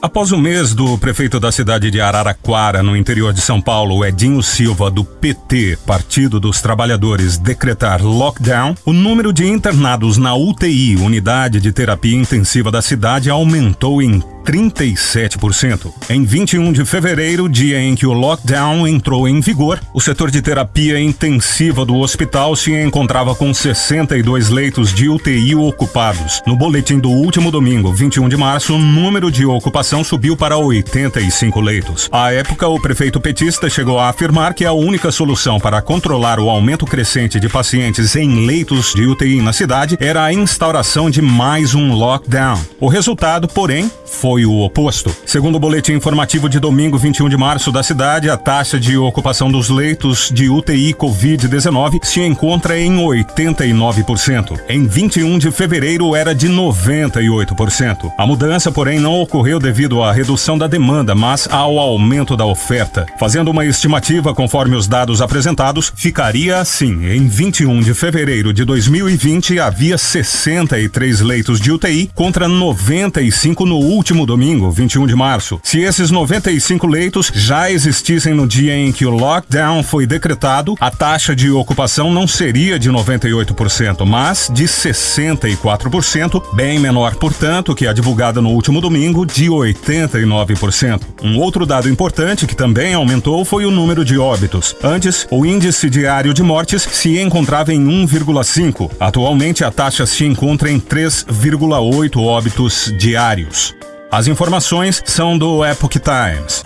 Após o mês do prefeito da cidade de Araraquara, no interior de São Paulo, Edinho Silva, do PT, Partido dos Trabalhadores, decretar lockdown, o número de internados na UTI, Unidade de Terapia Intensiva da cidade, aumentou em 37%. Em 21 de fevereiro, dia em que o lockdown entrou em vigor, o setor de terapia intensiva do hospital se encontrava com 62 leitos de UTI ocupados. No boletim do último domingo, 21 de março, o número de ocupação subiu para 85 leitos. À época, o prefeito petista chegou a afirmar que a única solução para controlar o aumento crescente de pacientes em leitos de UTI na cidade era a instauração de mais um lockdown. O resultado, porém, foi o oposto. Segundo o boletim informativo de domingo 21 de março da cidade, a taxa de ocupação dos leitos de UTI Covid-19 se encontra em 89%. Em 21 de fevereiro era de 98%. A mudança, porém, não ocorreu devido à redução da demanda, mas ao aumento da oferta. Fazendo uma estimativa conforme os dados apresentados, ficaria assim: em 21 de fevereiro de 2020 havia 63 leitos de UTI contra 95 no último domingo, 21 de março. Se esses 95 leitos já existissem no dia em que o lockdown foi decretado, a taxa de ocupação não seria de 98%, mas de 64%, bem menor, portanto, que a divulgada no último domingo, de 89%. Um outro dado importante que também aumentou foi o número de óbitos. Antes, o índice diário de mortes se encontrava em 1,5. Atualmente, a taxa se encontra em 3,8 óbitos diários. As informações são do Epoch Times.